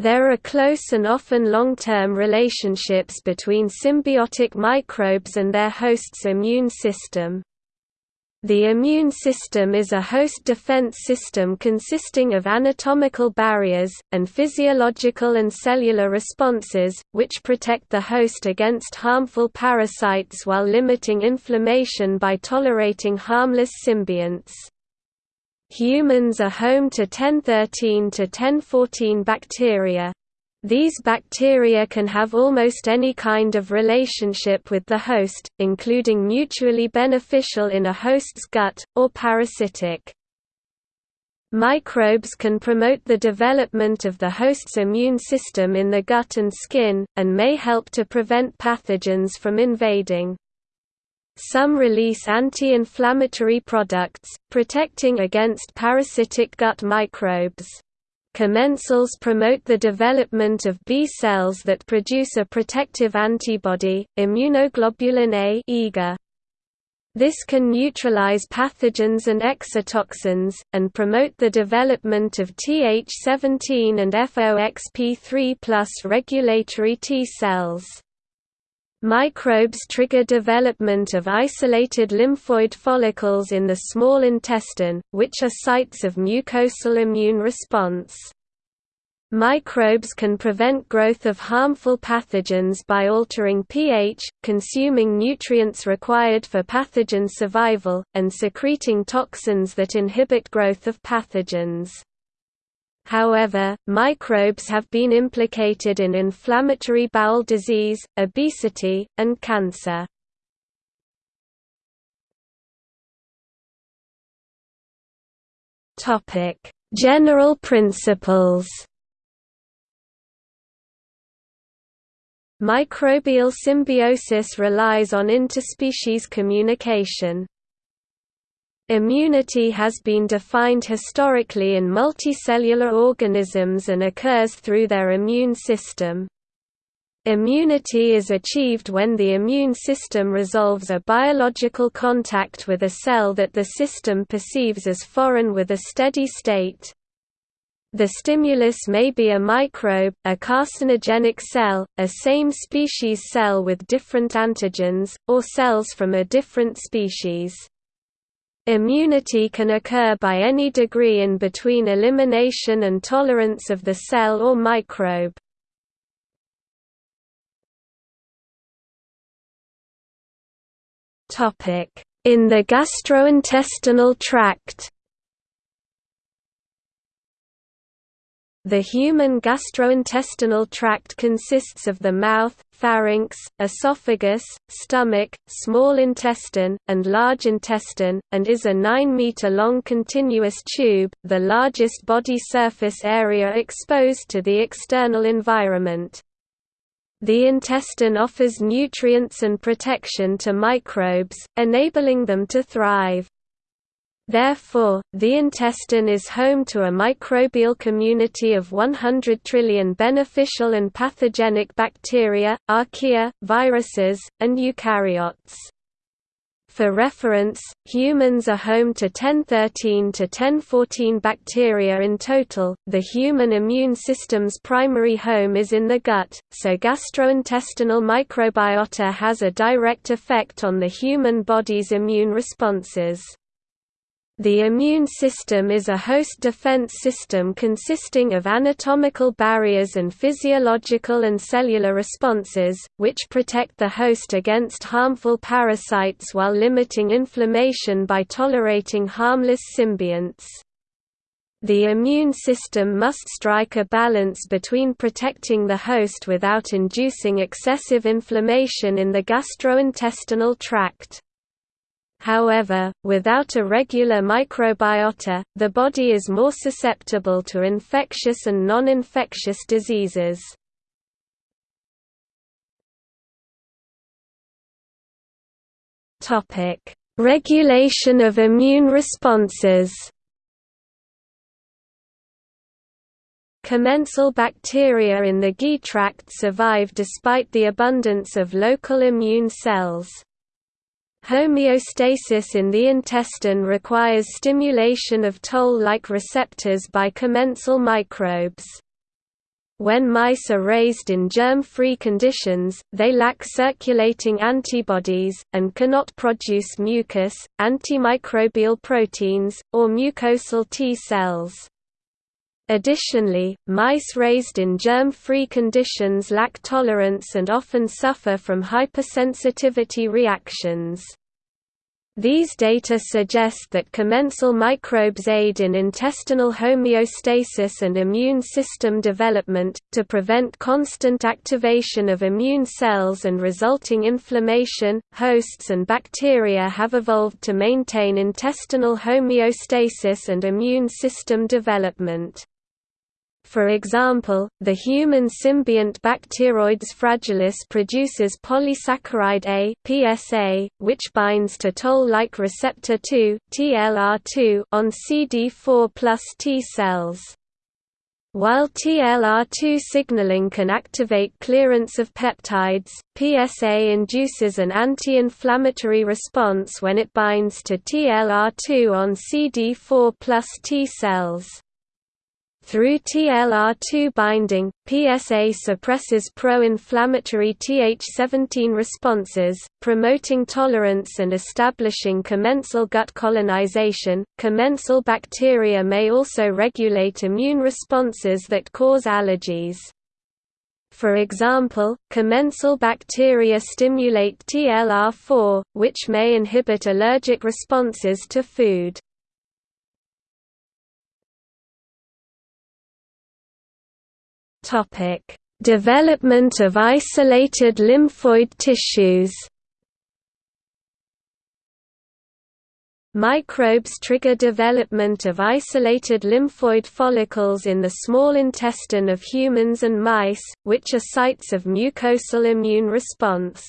There are close and often long-term relationships between symbiotic microbes and their host's immune system. The immune system is a host defense system consisting of anatomical barriers, and physiological and cellular responses, which protect the host against harmful parasites while limiting inflammation by tolerating harmless symbionts. Humans are home to 1013 to 1014 bacteria. These bacteria can have almost any kind of relationship with the host, including mutually beneficial in a host's gut, or parasitic. Microbes can promote the development of the host's immune system in the gut and skin, and may help to prevent pathogens from invading. Some release anti-inflammatory products, protecting against parasitic gut microbes. Commensals promote the development of B cells that produce a protective antibody, immunoglobulin A. This can neutralize pathogens and exotoxins, and promote the development of Th17 and FOXP3 regulatory T cells. Microbes trigger development of isolated lymphoid follicles in the small intestine, which are sites of mucosal immune response. Microbes can prevent growth of harmful pathogens by altering pH, consuming nutrients required for pathogen survival, and secreting toxins that inhibit growth of pathogens. However, microbes have been implicated in inflammatory bowel disease, obesity, and cancer. General principles Microbial symbiosis relies on interspecies communication. Immunity has been defined historically in multicellular organisms and occurs through their immune system. Immunity is achieved when the immune system resolves a biological contact with a cell that the system perceives as foreign with a steady state. The stimulus may be a microbe, a carcinogenic cell, a same species cell with different antigens, or cells from a different species. Immunity can occur by any degree in between elimination and tolerance of the cell or microbe. In the gastrointestinal tract The human gastrointestinal tract consists of the mouth, pharynx, esophagus, stomach, small intestine, and large intestine, and is a 9-meter-long continuous tube, the largest body surface area exposed to the external environment. The intestine offers nutrients and protection to microbes, enabling them to thrive. Therefore, the intestine is home to a microbial community of 100 trillion beneficial and pathogenic bacteria, archaea, viruses, and eukaryotes. For reference, humans are home to 1013 to 1014 bacteria in total. The human immune system's primary home is in the gut, so gastrointestinal microbiota has a direct effect on the human body's immune responses. The immune system is a host defense system consisting of anatomical barriers and physiological and cellular responses, which protect the host against harmful parasites while limiting inflammation by tolerating harmless symbionts. The immune system must strike a balance between protecting the host without inducing excessive inflammation in the gastrointestinal tract. However, without a regular microbiota, the body is more susceptible to infectious and non-infectious diseases. Regulation of immune responses Commensal bacteria in the GI tract survive despite the abundance of local immune cells. Homeostasis in the intestine requires stimulation of toll-like receptors by commensal microbes. when mice are raised in germ-free conditions, they lack circulating antibodies, and cannot produce mucus, antimicrobial proteins, or mucosal T cells. Additionally, mice raised in germ-free conditions lack tolerance and often suffer from hypersensitivity reactions. These data suggest that commensal microbes aid in intestinal homeostasis and immune system development, to prevent constant activation of immune cells and resulting inflammation. Hosts and bacteria have evolved to maintain intestinal homeostasis and immune system development. For example, the human symbiont Bacteroides fragilis produces polysaccharide A (PSA), which binds to toll-like receptor 2 (TLR2) on CD4+ T cells. While TLR2 signaling can activate clearance of peptides, PSA induces an anti-inflammatory response when it binds to TLR2 on CD4 plus T cells. Through TLR2 binding, PSA suppresses pro-inflammatory Th17 responses, promoting tolerance and establishing commensal gut colonization. Commensal bacteria may also regulate immune responses that cause allergies. For example, commensal bacteria stimulate TLR4, which may inhibit allergic responses to food. Topic: Development of isolated lymphoid tissues. Microbes trigger development of isolated lymphoid follicles in the small intestine of humans and mice, which are sites of mucosal immune response.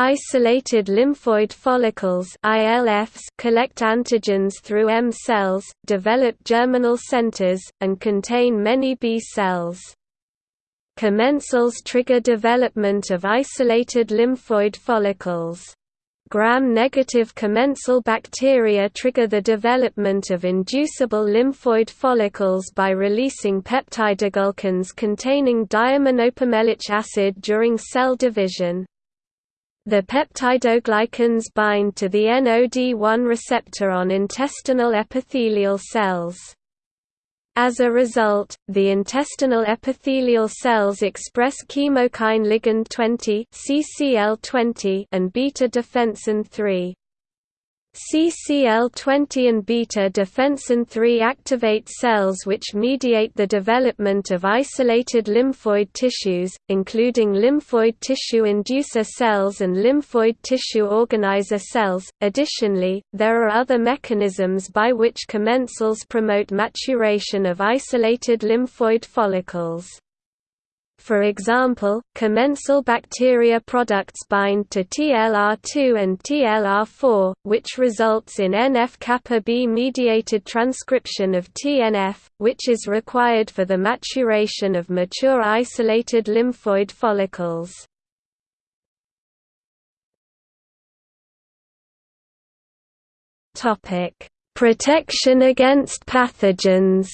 Isolated lymphoid follicles ILFs collect antigens through M cells, develop germinal centers, and contain many B cells. Commensals trigger development of isolated lymphoid follicles. Gram-negative commensal bacteria trigger the development of inducible lymphoid follicles by releasing peptidoglycans containing diaminopimelic acid during cell division. The peptidoglycans bind to the NOD1 receptor on intestinal epithelial cells. As a result, the intestinal epithelial cells express chemokine ligand 20 (CCL20) and beta defensin 3. CCL20 and beta-defensin 3 activate cells which mediate the development of isolated lymphoid tissues, including lymphoid tissue inducer cells and lymphoid tissue organizer cells. Additionally, there are other mechanisms by which commensals promote maturation of isolated lymphoid follicles. For example, commensal bacteria products bind to TLR2 and TLR4, which results in NF-kappa B mediated transcription of TNF, which is required for the maturation of mature isolated lymphoid follicles. Protection against pathogens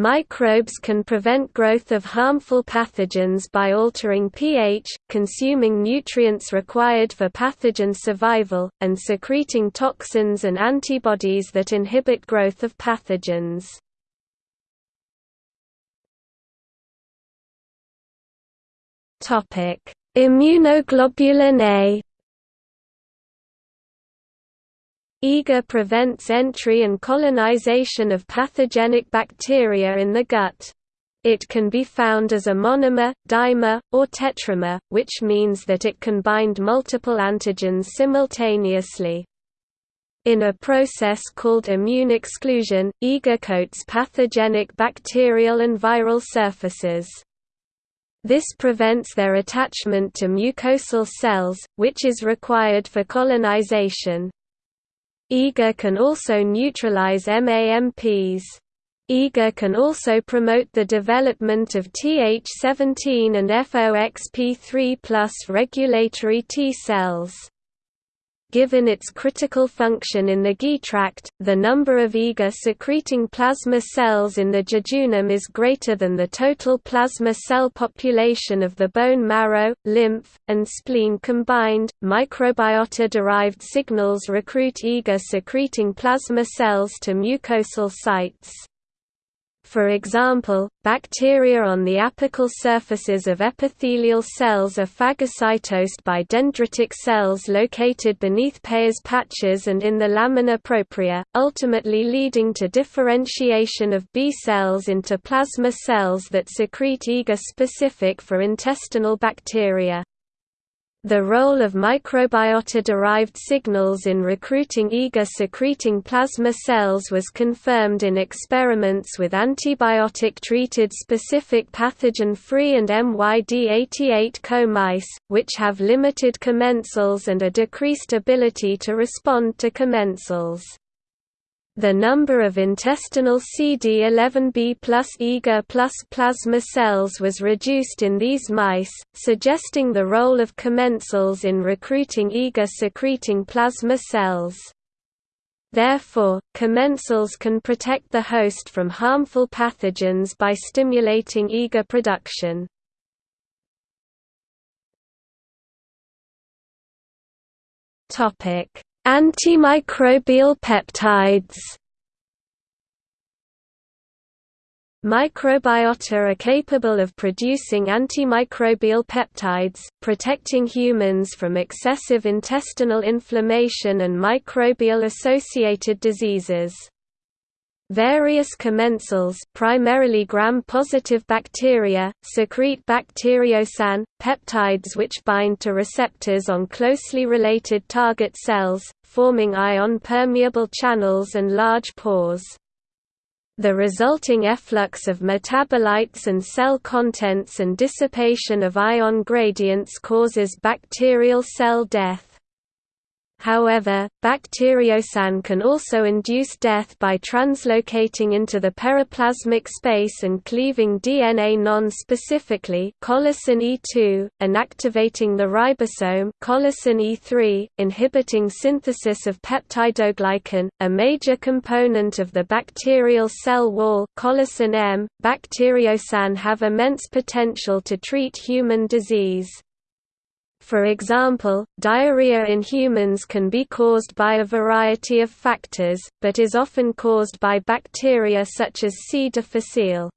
Microbes can prevent growth of harmful pathogens by altering pH, consuming nutrients required for pathogen survival, and secreting toxins and antibodies that inhibit growth of pathogens. Immunoglobulin A IgA prevents entry and colonization of pathogenic bacteria in the gut. It can be found as a monomer, dimer, or tetramer, which means that it can bind multiple antigens simultaneously. In a process called immune exclusion, IgA coats pathogenic bacterial and viral surfaces. This prevents their attachment to mucosal cells, which is required for colonization. IgA can also neutralize MAMPs. IgA can also promote the development of Th17 and FOXP3 regulatory T cells. Given its critical function in the GI tract, the number of IgA-secreting plasma cells in the jejunum is greater than the total plasma cell population of the bone marrow, lymph, and spleen combined. Microbiota-derived signals recruit IgA-secreting plasma cells to mucosal sites. For example, bacteria on the apical surfaces of epithelial cells are phagocytosed by dendritic cells located beneath Peyer's patches and in the lamina propria, ultimately leading to differentiation of B cells into plasma cells that secrete IgA specific for intestinal bacteria. The role of microbiota-derived signals in recruiting IgA-secreting plasma cells was confirmed in experiments with antibiotic-treated specific pathogen-free and MYD88 co mice, which have limited commensals and a decreased ability to respond to commensals. The number of intestinal CD11b plus plus plasma cells was reduced in these mice, suggesting the role of commensals in recruiting IgA-secreting plasma cells. Therefore, commensals can protect the host from harmful pathogens by stimulating IgA production. Topic: Antimicrobial peptides Microbiota are capable of producing antimicrobial peptides, protecting humans from excessive intestinal inflammation and microbial-associated diseases. Various commensals primarily gram-positive bacteria, secrete bacteriocin, peptides which bind to receptors on closely related target cells, forming ion-permeable channels and large pores. The resulting efflux of metabolites and cell contents and dissipation of ion gradients causes bacterial cell death. However, bacteriocin can also induce death by translocating into the periplasmic space and cleaving DNA non-specifically colicin E2, and activating the ribosome colicin E3, inhibiting synthesis of peptidoglycan, a major component of the bacterial cell wall colicin M. Bacteriocin have immense potential to treat human disease. For example, diarrhea in humans can be caused by a variety of factors, but is often caused by bacteria such as C. difficile.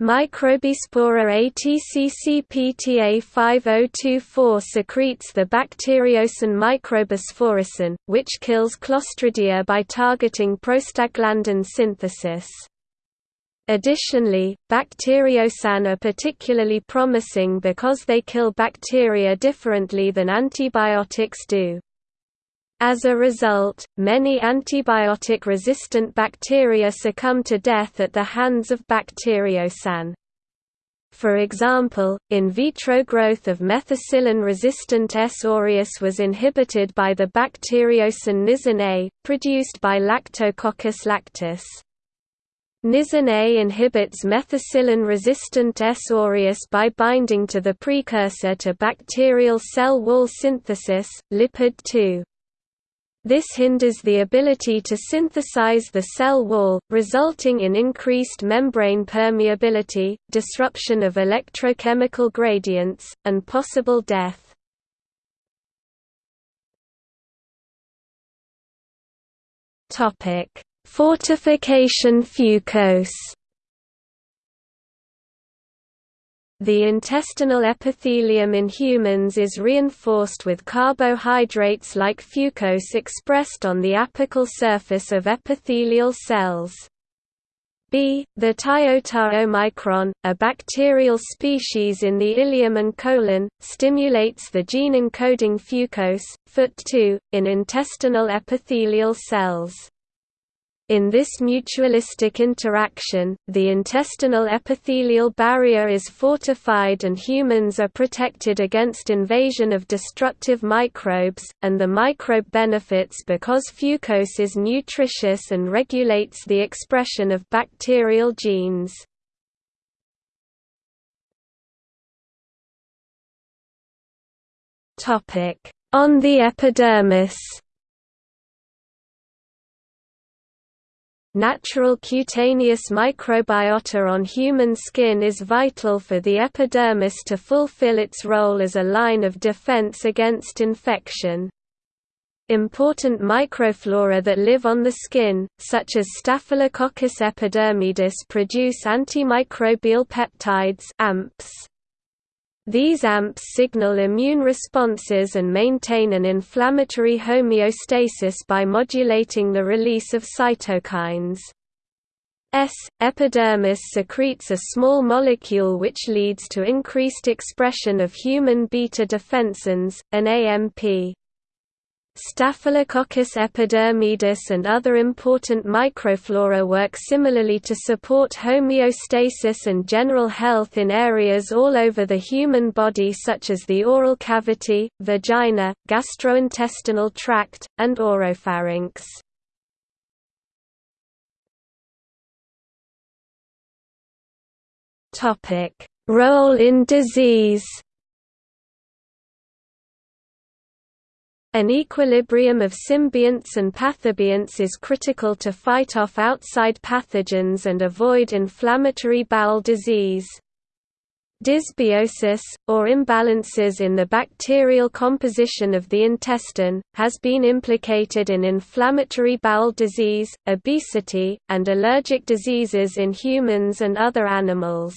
Microbispora ATCCPTA 5024 secretes the bacteriocin microbisporicin, which kills Clostridia by targeting prostaglandin synthesis. Additionally, bacteriocin are particularly promising because they kill bacteria differently than antibiotics do. As a result, many antibiotic-resistant bacteria succumb to death at the hands of bacteriocin. For example, in vitro growth of methicillin-resistant S. aureus was inhibited by the bacteriocin nisin A, produced by Lactococcus lactis. Nisin A inhibits methicillin-resistant S. aureus by binding to the precursor to bacterial cell wall synthesis, lipid 2. This hinders the ability to synthesize the cell wall, resulting in increased membrane permeability, disruption of electrochemical gradients, and possible death. Topic Fortification fucose The intestinal epithelium in humans is reinforced with carbohydrates like fucose expressed on the apical surface of epithelial cells. B. The omicron, a bacterial species in the ileum and colon, stimulates the gene encoding fucose, FUT2, in intestinal epithelial cells. In this mutualistic interaction, the intestinal epithelial barrier is fortified and humans are protected against invasion of destructive microbes, and the microbe benefits because fucose is nutritious and regulates the expression of bacterial genes. On the epidermis Natural cutaneous microbiota on human skin is vital for the epidermis to fulfill its role as a line of defense against infection. Important microflora that live on the skin, such as Staphylococcus epidermidis produce antimicrobial peptides AMPs. These AMPs signal immune responses and maintain an inflammatory homeostasis by modulating the release of cytokines. S. epidermidis secretes a small molecule which leads to increased expression of human beta defensins, an AMP. Staphylococcus epidermidis and other important microflora work similarly to support homeostasis and general health in areas all over the human body such as the oral cavity, vagina, gastrointestinal tract, and oropharynx. Role in disease An equilibrium of symbionts and pathobionts is critical to fight off outside pathogens and avoid inflammatory bowel disease. Dysbiosis, or imbalances in the bacterial composition of the intestine, has been implicated in inflammatory bowel disease, obesity, and allergic diseases in humans and other animals.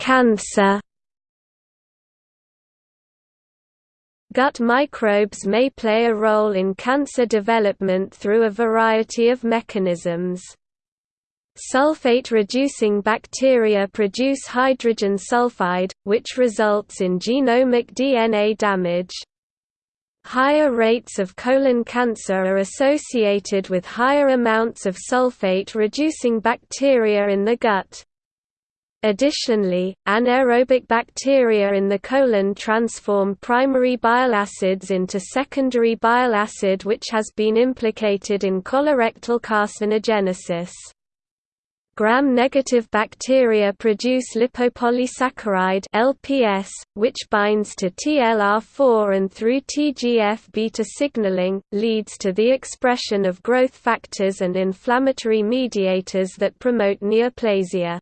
Cancer. Gut microbes may play a role in cancer development through a variety of mechanisms. Sulfate-reducing bacteria produce hydrogen sulfide, which results in genomic DNA damage. Higher rates of colon cancer are associated with higher amounts of sulfate-reducing bacteria in the gut. Additionally, anaerobic bacteria in the colon transform primary bile acids into secondary bile acid which has been implicated in colorectal carcinogenesis. Gram-negative bacteria produce lipopolysaccharide (LPS), which binds to TLR4 and through TGF-beta signaling, leads to the expression of growth factors and inflammatory mediators that promote neoplasia.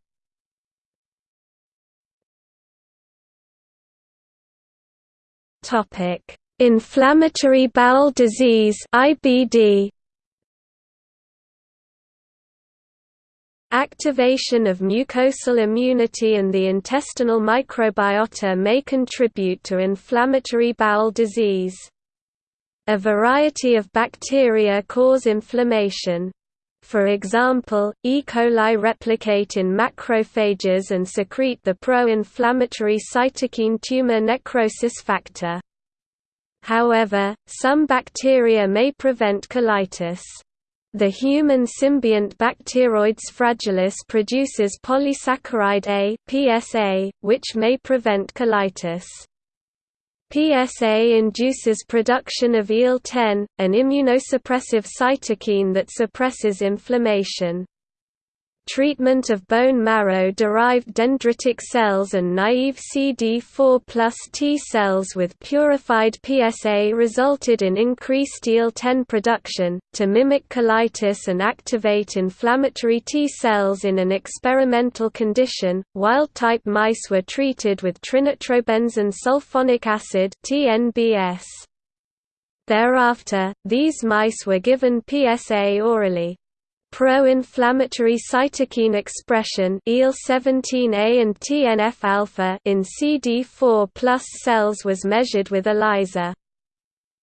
Topic: Inflammatory bowel disease (IBD). Activation of mucosal immunity and the intestinal microbiota may contribute to inflammatory bowel disease. A variety of bacteria cause inflammation. For example, E. coli replicate in macrophages and secrete the pro-inflammatory cytokine tumor necrosis factor. However, some bacteria may prevent colitis. The human symbiont Bacteroides fragilis produces polysaccharide A (PSA), which may prevent colitis. PSA induces production of IL-10, an immunosuppressive cytokine that suppresses inflammation. Treatment of bone marrow-derived dendritic cells and naive CD4 plus T cells with purified PSA resulted in increased IL-10 production, to mimic colitis and activate inflammatory T cells in an experimental condition. Wild-type mice were treated with trinitrobenzene sulfonic acid. Thereafter, these mice were given PSA orally. Pro-inflammatory cytokine expression IL-17A and TNF-alpha in CD4+ cells was measured with ELISA.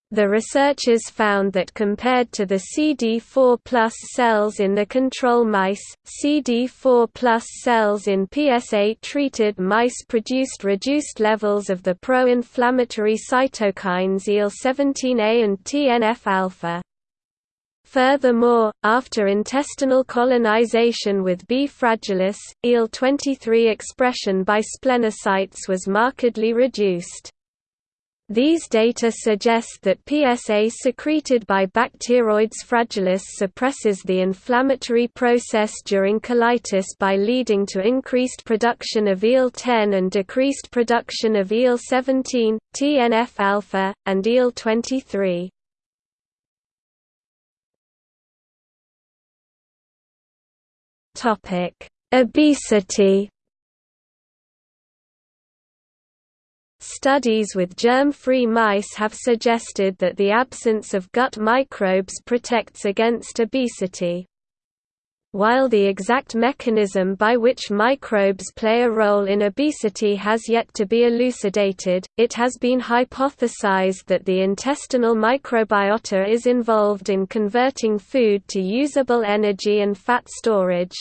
The researchers found that compared to the CD4 cells in the control mice, CD4 cells in PSA-treated mice produced reduced levels of the pro-inflammatory cytokines IL-17A and TNF-alpha. Furthermore, after intestinal colonization with B. fragilis, IL-23 expression by splenocytes was markedly reduced. These data suggest that PSA secreted by Bacteroides fragilis suppresses the inflammatory process during colitis by leading to increased production of IL-10 and decreased production of IL-17, TNF-alpha, and IL-23. Obesity Studies with germ-free mice have suggested that the absence of gut microbes protects against obesity. While the exact mechanism by which microbes play a role in obesity has yet to be elucidated, it has been hypothesized that the intestinal microbiota is involved in converting food to usable energy and fat storage.